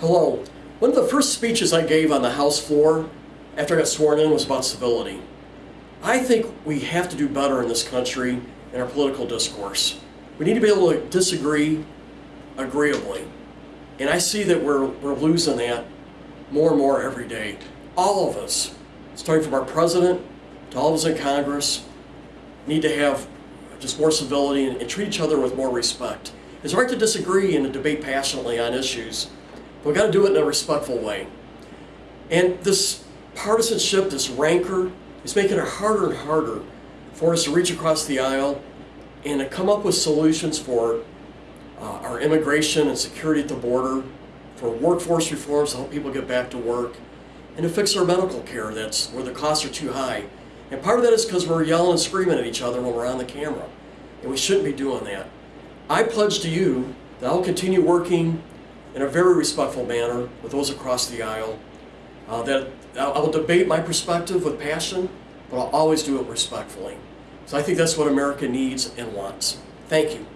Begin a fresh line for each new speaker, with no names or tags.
Hello. One of the first speeches I gave on the House floor after I got sworn in was about civility. I think we have to do better in this country in our political discourse. We need to be able to disagree agreeably. And I see that we're, we're losing that more and more every day. All of us, starting from our president to all of us in Congress, need to have just more civility and, and treat each other with more respect. It's right to disagree and to debate passionately on issues, but we got to do it in a respectful way. And this partisanship, this rancor, is making it harder and harder for us to reach across the aisle and to come up with solutions for uh, our immigration and security at the border, for workforce reforms to help people get back to work, and to fix our medical care that's where the costs are too high. And part of that is because we're yelling and screaming at each other when we're on the camera. And we shouldn't be doing that. I pledge to you that I'll continue working in a very respectful manner with those across the aisle. Uh, that I will debate my perspective with passion, but I'll always do it respectfully. So I think that's what America needs and wants. Thank you.